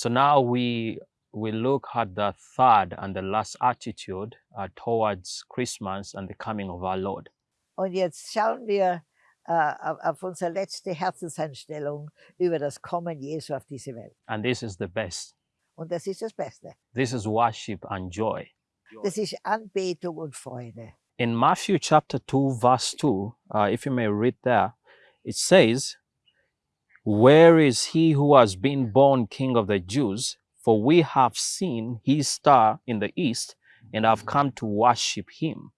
So now we we look at the third and the last attitude uh, towards Christmas and the coming of our Lord. Und jetzt schauen wir auf, auf unsere letzte Herzenseinstellung über das Kommen Jesu auf diese Welt. And this is the best. Und das ist das Beste. This is worship and joy. Das ist Anbetung und Freude. In Matthew chapter 2, verse 2, uh, if you may read there, it says, Where is he who has been born king of the Jews? For we have seen his star in the east and have come to worship him.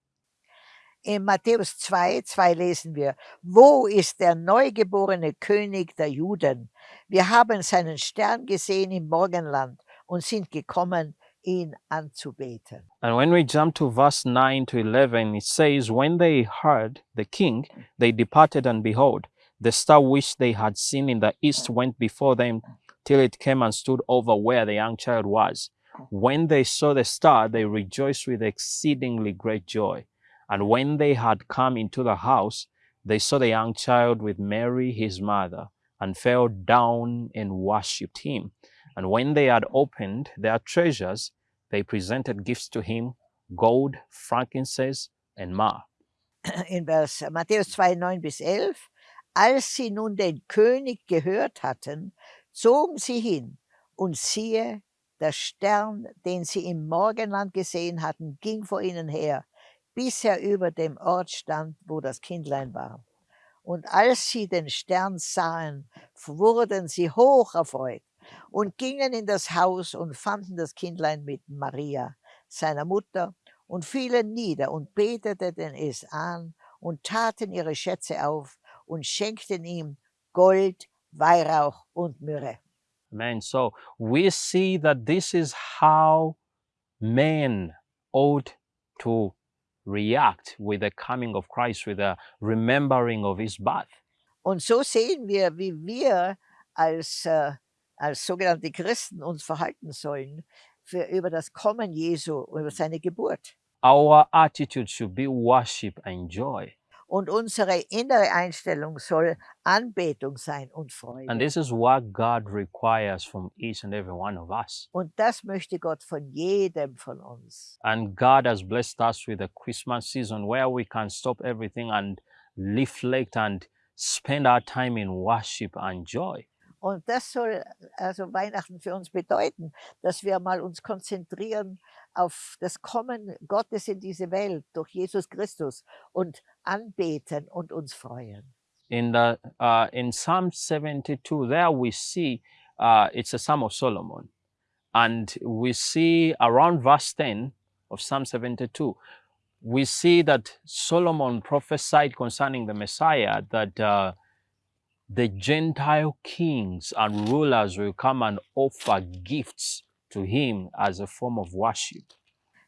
In Matthäus 2, 2 lesen wir, Wo ist der neugeborene König der Juden? Wir haben seinen Stern gesehen im Morgenland und sind gekommen, ihn anzubeten. And when we jump to verse 9 to 11, it says, When they heard the king, they departed, and behold, the star which they had seen in the east went before them till it came and stood over where the young child was. When they saw the star, they rejoiced with exceedingly great joy. And when they had come into the house, they saw the young child with Mary his mother, and fell down and worshipped him. And when they had opened their treasures, they presented gifts to him gold, frankincense, and myrrh. In Vers Matthäus 2, 9 bis 11. Als sie nun den König gehört hatten, zogen sie hin und siehe, der Stern, den sie im Morgenland gesehen hatten, ging vor ihnen her, bis er über dem Ort stand, wo das Kindlein war. Und als sie den Stern sahen, wurden sie hoch erfreut und gingen in das Haus und fanden das Kindlein mit Maria, seiner Mutter, und fielen nieder und beteten es an und taten ihre Schätze auf und schenkten ihm Gold, Weihrauch und Myrrhe. Amen. So we see that this is how men ought to react with the coming of Christ, with the remembering of his birth. Und so sehen wir, wie wir als, äh, als sogenannte Christen uns verhalten sollen für, über das Kommen Jesu, über seine Geburt. Our attitude should be worship and joy. Und unsere innere Einstellung soll Anbetung sein und Freude. And this is what God requires from each and every one of us. Und das möchte Gott von jedem von uns. And God has blessed us with a Christmas season where we can stop everything and reflect and spend our time in worship and joy. Und das soll also Weihnachten für uns bedeuten, dass wir mal uns konzentrieren auf das Kommen Gottes in diese Welt durch Jesus Christus und anbeten und uns freuen. In the uh, in Psalm 72, there we see uh, it's a Psalm of Solomon, and we see around verse 10 of Psalm 72, we see that Solomon prophesied concerning the Messiah that uh, the Gentile kings and rulers will come and offer gifts to him as a form of worship.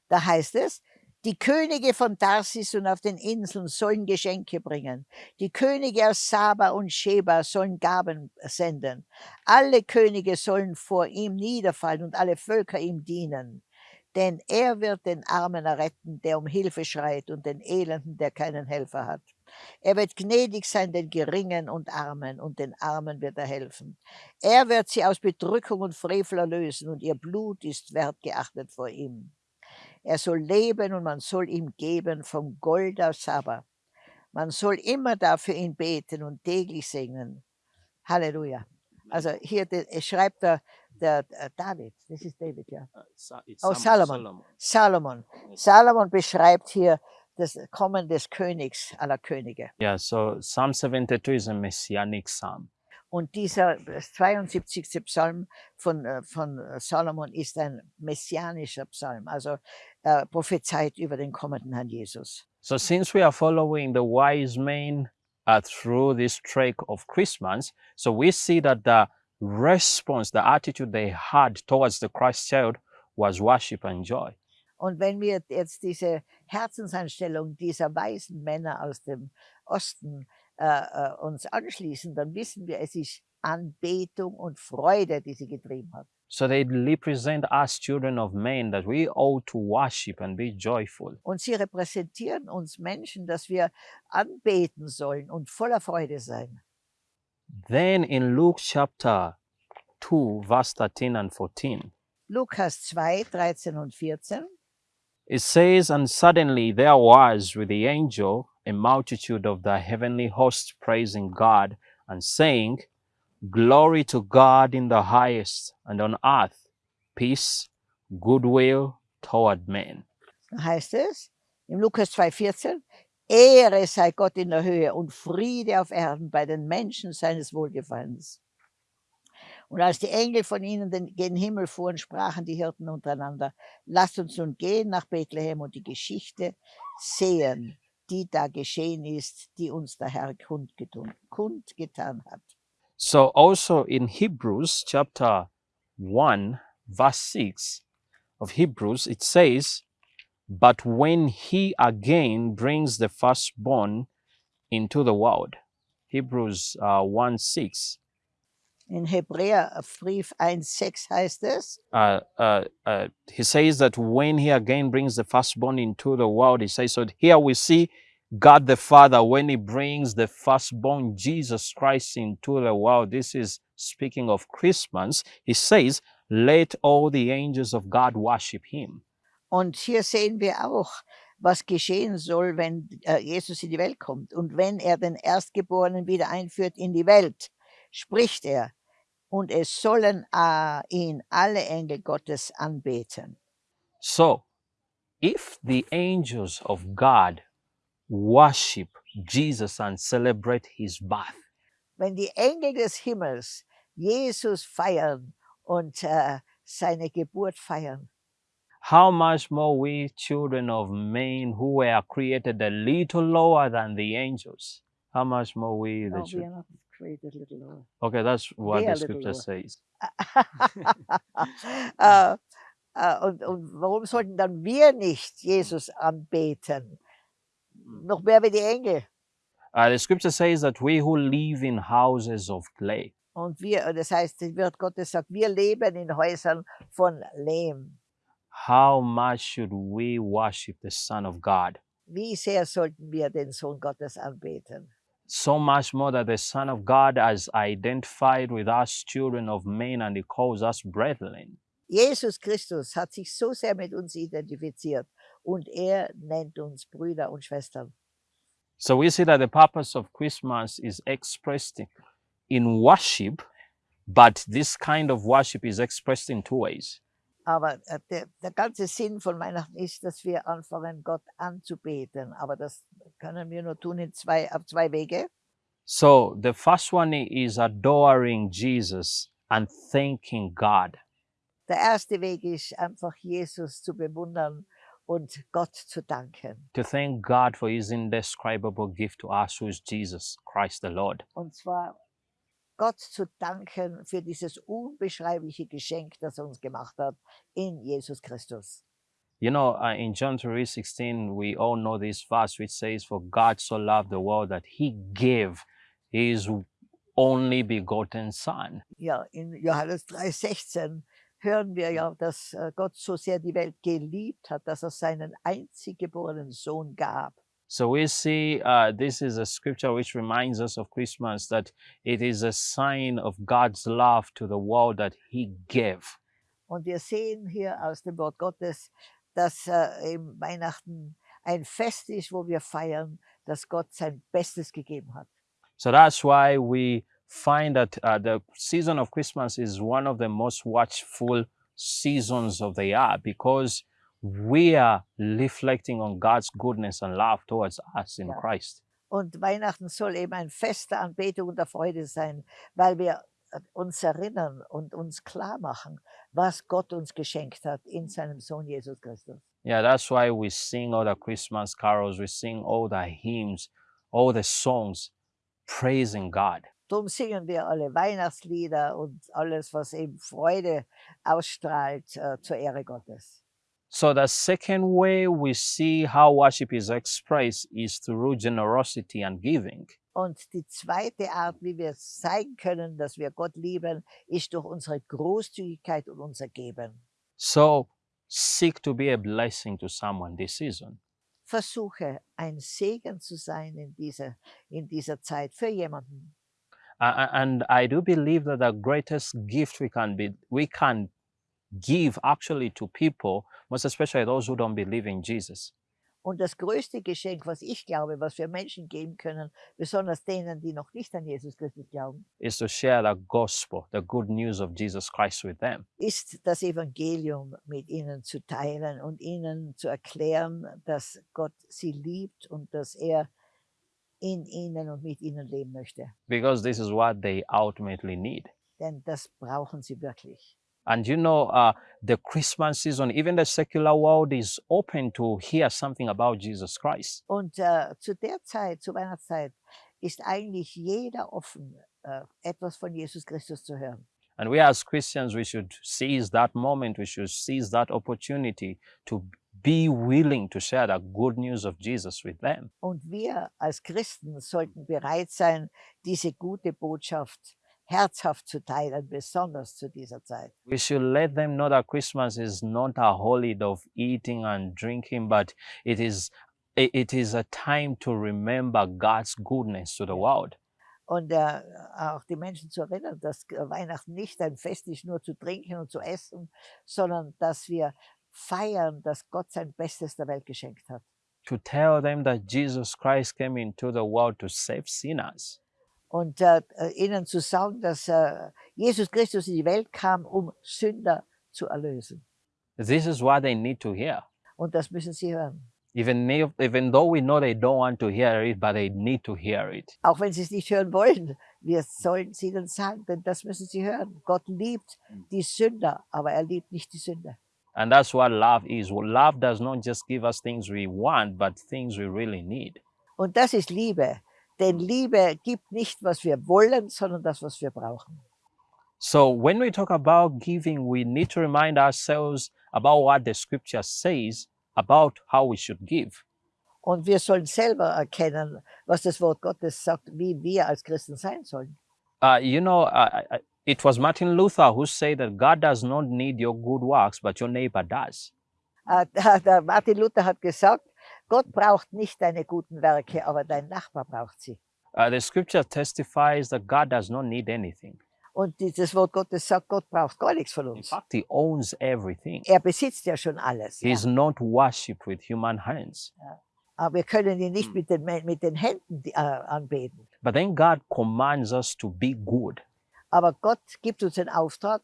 Da heißt es, die Könige von Tarsis und auf den Inseln sollen Geschenke bringen. Die Könige aus Saba und Sheba sollen Gaben senden. Alle Könige sollen vor ihm niederfallen und alle Völker ihm dienen. Denn er wird den Armen erretten, der um Hilfe schreit, und den Elenden, der keinen Helfer hat. Er wird gnädig sein den Geringen und Armen, und den Armen wird er helfen. Er wird sie aus Bedrückung und Frevel erlösen, und ihr Blut ist wertgeachtet vor ihm. Er soll leben und man soll ihm geben vom Gold aus Saba. Man soll immer dafür ihn beten und täglich singen. Halleluja. Also hier schreibt der, der, der David, this is David, ja. Oh, Salomon. Salomon. Salomon beschreibt hier das Kommen des Königs aller Könige. Yeah, so Psalm 72 is a messianic psalm. Und dieser 72. Psalm von, äh, von Salomon ist ein messianischer Psalm, also äh, prophezeit über den kommenden Herrn Jesus. So since we are following the wise men uh, through this trek of Christmas, so we see that the response, the attitude they had towards the Christ child was worship and joy. Und wenn wir jetzt diese Herzenseinstellung dieser weisen Männer aus dem Osten äh, äh, uns anschließen, dann wissen wir, es ist Anbetung und Freude, die sie getrieben hat. So they represent us children of men that we ought to worship and be joyful. Und sie repräsentieren uns Menschen, dass wir anbeten sollen und voller Freude sein. Then in Luke chapter 2, verse 13 and 14. Lukas 2, 13 und 14. It says, And suddenly there was with the angel a multitude of the heavenly host praising God and saying, Glory to God in the highest, and on earth peace, goodwill toward men. Heißt es im Lukas 2, 14. Ehre sei Gott in der Höhe und Friede auf Erden bei den Menschen seines Wohlgefallens. Und als die Engel von ihnen den, gen Himmel fuhren, sprachen die Hirten untereinander, lasst uns nun gehen nach Bethlehem und die Geschichte sehen, die da geschehen ist, die uns der Herr kundgetun, kundgetan hat. So also in Hebrews chapter 1, verse 6 of Hebrews, it says, But when he again brings the firstborn into the world. Hebrews uh, 1 6. In Hebräerbrief 1,6 heißt es, Uh, uh, uh, he says that when he again brings the firstborn into the world, he says, so here we see God the Father when he brings the firstborn Jesus Christ into the world. This is speaking of Christmas. He says, let all the angels of God worship him. Und hier sehen wir auch, was geschehen soll, wenn äh, Jesus in die Welt kommt. Und wenn er den Erstgeborenen wieder einführt in die Welt, spricht er, und es sollen äh, ihn alle Engel Gottes anbeten. So, if the angels of God worship Jesus and celebrate his birth, Wenn die Engel des Himmels Jesus feiern und äh, seine Geburt feiern, how much more we children of men who were created a little lower than the angels? How much more we the oh, we children? are not created little lower. Okay, that's what They the scripture says. äh, und, und warum sollten dann wir nicht Jesus anbeten? Noch mehr wie die Engel. Uh, the scripture says that we who live in houses of clay, Und wir, das heißt, das Wort Gottes sagt, wir leben in Häusern von Lehm. How much should we worship the Son of God? Wie sehr sollten wir den Sohn Gottes anbeten? So much more that the Son of God has identified with us, children of men, and He calls us brethren. Jesus Christus hat sich so sehr mit uns identifiziert und er nennt uns Brüder und Schwestern. So we see that the purpose of Christmas is expressed in worship, but this kind of worship is expressed in two ways. Aber äh, der, der ganze Sinn von Weihnachten ist, dass wir anfangen, Gott anzubeten. Aber das können wir nur tun in zwei, auf zwei Wege. So the first one is adoring Jesus and thanking God. Der erste Weg ist einfach Jesus zu bewundern und Gott zu danken. To thank God for his indescribable gift to us, who is Jesus Christ the Lord. Und zwar Gott zu danken für dieses unbeschreibliche Geschenk, das er uns gemacht hat in Jesus Christus. You know, uh, in John 3:16, we all know this verse which says, For God so loved the world that he gave his only begotten Son. Ja, in Johannes 3,16 hören wir ja, dass äh, Gott so sehr die Welt geliebt hat, dass er seinen einzig geborenen Sohn gab. So we see uh, this is a scripture which reminds us of Christmas that it is a sign of God's love to the world that he gave. Und wir sehen hier aus dem Wort Gottes, dass äh, eben Weihnachten ein Fest ist, wo wir feiern, dass Gott sein Bestes gegeben hat. So that's why we find that uh, the season of Christmas is one of the most watchful seasons of the year because we are reflecting on God's goodness and love towards us in Yeah. Christ. Und Weihnachten soll eben ein Fest der Anbetung und der Freude sein, weil wir äh, uns erinnern und uns klar machen, was Gott uns geschenkt hat in seinem Sohn Jesus Christus. Yeah, that's why we sing all the Christmas carols, we sing all the hymns, all the songs praising God. Darum singen wir alle Weihnachtslieder und alles, was eben Freude ausstrahlt äh, zur Ehre Gottes. So the second way we see how worship is expressed is through generosity and giving. Und die zweite Art, wie wir zeigen können, dass wir Gott lieben, ist durch unsere Großzügigkeit und unser Geben. So seek to be a blessing to someone this season. Versuche, ein Segen zu sein in dieser, in dieser Zeit für jemanden. A- And I do believe that the greatest gift we can be we can give actually to people, most especially those who don't believe in Jesus, Und das größte Geschenk, was ich glaube, was wir Menschen geben können, besonders denen, die noch nicht an Jesus Christus glauben, is to share the gospel, the good news of Jesus Christ with them. ist das Evangelium mit ihnen zu teilen und ihnen zu erklären, dass Gott sie liebt und dass er in ihnen und mit ihnen leben möchte. Because this is what they ultimately need. Denn das brauchen sie wirklich. And you know, uh, the Christmas season, even the secular world is open to hear something about Jesus Christ. Und äh, zu der Zeit, zur Weihnachtszeit, ist eigentlich jeder offen, äh, etwas von Jesus Christus zu hören. And we as Christians, we should seize that moment, we should seize that opportunity to be willing to share the good news of Jesus with them. Und wir als Christen sollten bereit sein, diese gute Botschaft herzhaft zu teilen, besonders zu dieser Zeit. We should let them know that Christmas is not a holiday of eating and drinking, but it is it is a time to remember God's goodness to the world. Und äh, auch die Menschen zu erinnern, dass Weihnachten nicht ein Fest ist, nur zu trinken und zu essen, sondern dass wir feiern, dass Gott sein Bestes der Welt geschenkt hat. To tell them that Jesus Christ came into the world to save sinners. Und äh, ihnen zu sagen, dass äh, Jesus Christus in die Welt kam, um Sünder zu erlösen. This is what they need to hear. Und das müssen sie hören. Even, if, even though we know they don't want to hear it, but they need to hear it. Auch wenn sie es nicht hören wollen, wir sollen es ihnen sagen, denn das müssen sie hören. Gott liebt die Sünder, aber er liebt nicht die Sünder. And that's what love is. Love does not just give us things we want, but things we really need. Und das ist Liebe. Denn Liebe gibt nicht, was wir wollen, sondern das, was wir brauchen. So when we talk about giving, we need to remind ourselves about what the scripture says about how we should give. Und wir sollen selber erkennen, was das Wort Gottes sagt, wie wir als Christen sein sollen. Uh, you know, uh, uh, it was Martin Luther who said that God does not need your good works, but your neighbor does. Der Martin Luther hat gesagt, Gott braucht nicht deine guten Werke, aber dein Nachbar braucht sie. Uh, the scripture testifies that God does not need anything. Und dieses Wort Gottes sagt, Gott braucht gar nichts von In uns. fact, He owns everything. Er besitzt ja schon alles. He Ja. is not worshipped with human hands. Aber wir können ihn nicht Hm. mit den, mit den Händen äh, anbeten. But then God commands us to be good, Aber Gott gibt uns den Auftrag,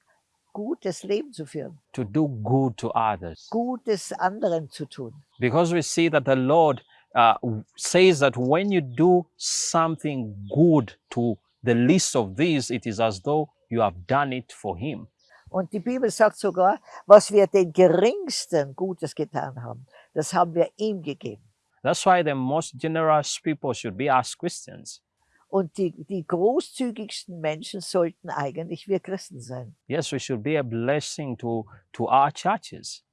gutes Leben zu führen, to do good to others. Gutes anderen zu tun. Because we see that the Lord uh, says that when you do something good to the least of these, it is as though you have done it for Him. Und die Bibel sagt sogar, was wir den Geringsten Gutes getan haben, das haben wir ihm gegeben. That's why the most generous people should be us Christians. Und die, die großzügigsten Menschen sollten eigentlich wir Christen sein. Yes, we should be a blessing to, to our churches,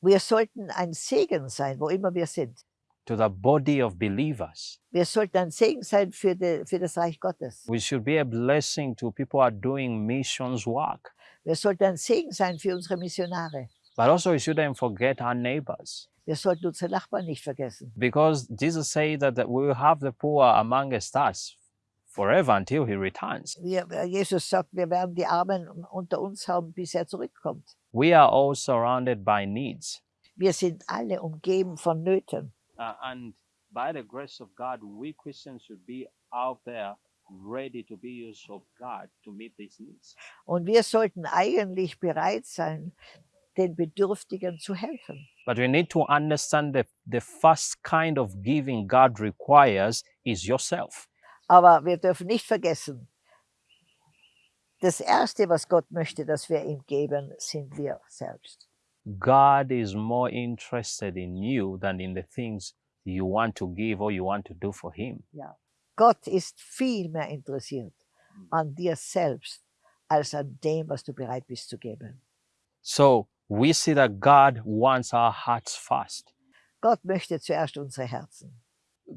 Wir sollten ein Segen sein, wo immer wir sind. to the body of believers. Wir sollten ein Segen sein für, die, für das Reich Gottes. We should be a blessing to people who are doing missions work. Wir sollten ein Segen sein für unsere Missionare. But also, we shouldn't forget our neighbors. Wir sollten unsere Nachbarn nicht vergessen. Because Jesus said that, that we will have the poor amongst us forever until he returns. Wir, äh, Jesus sagt, wir werden die Armen unter uns haben, bis er zurückkommt. We are all surrounded by needs. Wir sind alle umgeben von Nöten. Uh, and by the grace of God, we Christians should be out there ready to be used of God to meet these needs. Und wir sollten eigentlich bereit sein, den Bedürftigen zu helfen. But we need to understand that the first kind of giving God requires is yourself. Aber wir dürfen nicht vergessen, das Erste, was Gott möchte, dass wir ihm geben, sind wir selbst. God is more interested in you than in the things you want to give or you want to do for Him. Gott ist viel mehr interessiert an dir selbst, als an dem, was du bereit bist zu geben. So we see that God wants our hearts first. Gott möchte zuerst unsere Herzen.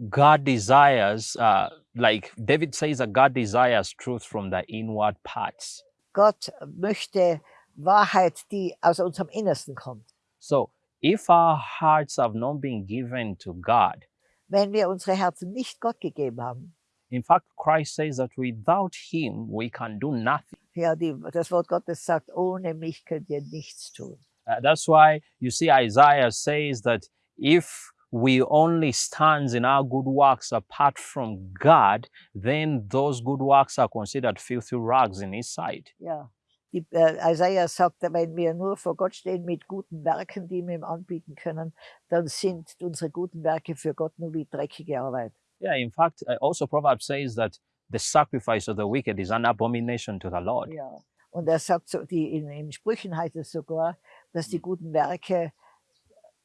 God desires, uh, like David says, that God desires truth from the inward parts. Gott möchte Wahrheit, die aus unserem Innersten kommt. So if our hearts have not been given to God, Wenn wir unsere Herzen nicht Gott gegeben haben, In fact, Christ says that without him we can do nothing. Ja, die, das Wort Gottes sagt, ohne mich könnt ihr nichts tun. Uh, that's why you see Isaiah says that if we only stand in our good works apart from God, then those good works are considered filthy rags in his sight. Ja. Die, äh, Isaiah sagt, wenn wir nur vor Gott stehen mit guten Werken, die wir ihm anbieten können, dann sind unsere guten Werke für Gott nur wie dreckige Arbeit. Yeah, in fact, uh, also Proverbs says that the sacrifice of the wicked is an abomination to the Lord. Ja. Und er sagt so, die, in, in Sprüchen heißt es sogar, dass die guten Werke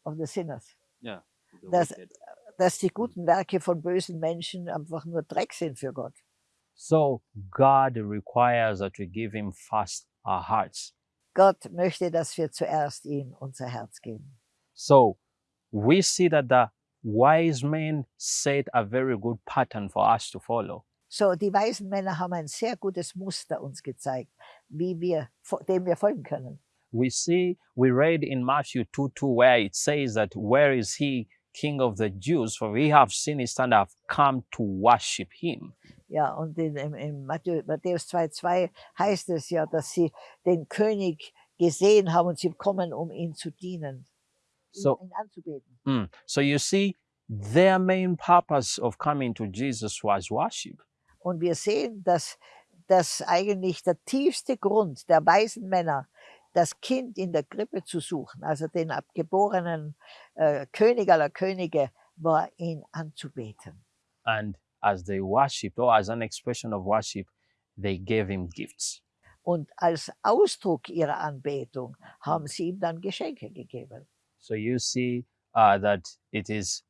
of the sinners, Yeah. Das- dass die guten Werke von bösen Menschen einfach nur Dreck sind für Gott. So God requires that we give him first our hearts. Gott möchte, dass wir zuerst ihm unser Herz geben. So we see that the wise men set a very good pattern for us to follow. So, die weisen Männer haben ein sehr gutes Muster uns gezeigt, wie wir, dem wir folgen können. We see, we read in Matthew 2 2, where it says that, Where is he, King of the Jews? For we have seen his stand, have come to worship him. Ja, und in, in, Matthäus, Matthäus 2,2 heißt es ja, dass sie den König gesehen haben und sie kommen, um ihn zu dienen, So- ihn anzubeten. Mm. So you see, their main purpose of coming to Jesus was worship. Und wir sehen, dass das eigentlich der tiefste Grund der weisen Männer, das Kind in der Krippe zu suchen, also den abgeborenen äh, König aller Könige, war ihn anzubeten. And as they worshiped, or as an expression of worship, they gave him gifts. Und als Ausdruck ihrer Anbetung haben sie ihm dann Geschenke gegeben. So you see uh, that it is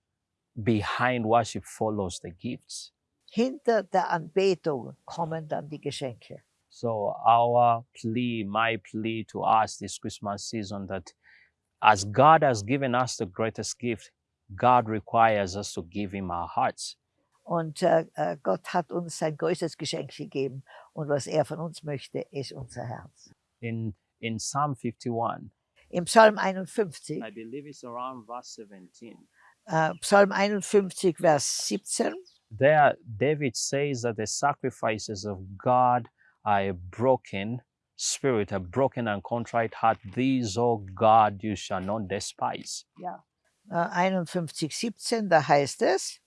behind worship follows the gifts. Hinter der Anbetung kommen dann die Geschenke. So our plea, my plea to us this Christmas season that as God has given us the greatest gift, God requires us to give him our hearts. Und äh, äh, Gott hat uns sein größtes Geschenk gegeben. Und was er von uns möchte, ist unser Herz. In in Psalm 51, Im Psalm 51, I believe it's around verse 17. äh, Psalm 51, Vers 17, There David says that the sacrifices of God a broken spirit, a broken and contrite heart. These, O God, you shall not despise. äh, uh, 51, 17, da heißt es,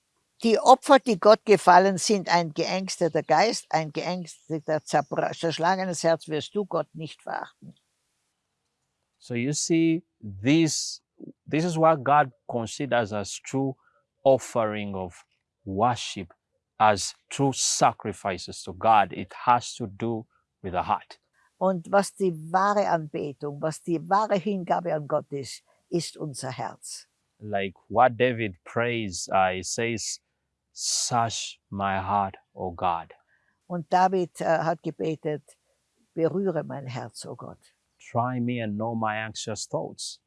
die Opfer, die Gott gefallen, sind ein geängsteter Geist, ein geängsteter, zerschlagenes Herz wirst du Gott nicht verachten. So you see, this this is what God considers as true offering of worship, as true sacrifices to God. It has to do with the heart. Und was die wahre Anbetung, was die wahre Hingabe an Gott ist, ist unser Herz. Like what David prays, uh, he says, "Search my heart, O God. Und David äh, hat gebetet, berühre mein Herz, o Gott. Try me and know my anxious thoughts."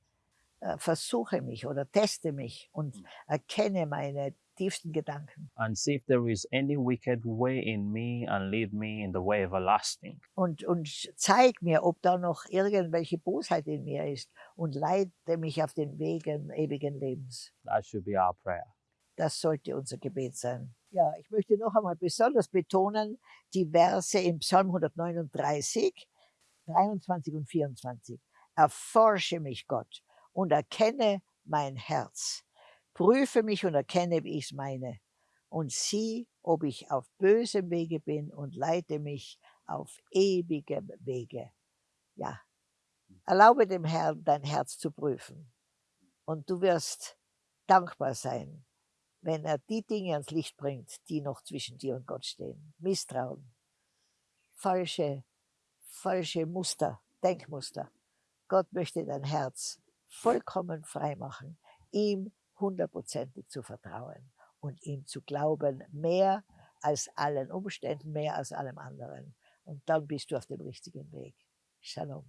Äh, versuche mich oder teste mich und erkenne meine tiefsten Gedanken. and see if there is any wicked way in me and lead me in the way everlasting. Und, und zeig mir, ob da noch irgendwelche Bosheit in mir ist und leite mich auf den Wegen ewigen Lebens. That should be our prayer. Das sollte unser Gebet sein. Ja, ich möchte noch einmal besonders betonen, die Verse im Psalm 139, 23 und 24. Erforsche mich, Gott, und erkenne mein Herz. Prüfe mich und erkenne, wie ich es meine. Und sieh, ob ich auf bösem Wege bin und leite mich auf ewigem Wege. Ja, erlaube dem Herrn, dein Herz zu prüfen. Und du wirst dankbar sein, wenn er die Dinge ans Licht bringt, die noch zwischen dir und Gott stehen. Misstrauen, falsche, falsche Muster, Denkmuster. Gott möchte dein Herz vollkommen frei machen, ihm hundertprozentig zu vertrauen und ihm zu glauben, mehr als allen Umständen, mehr als allem anderen. Und dann bist du auf dem richtigen Weg. Shalom.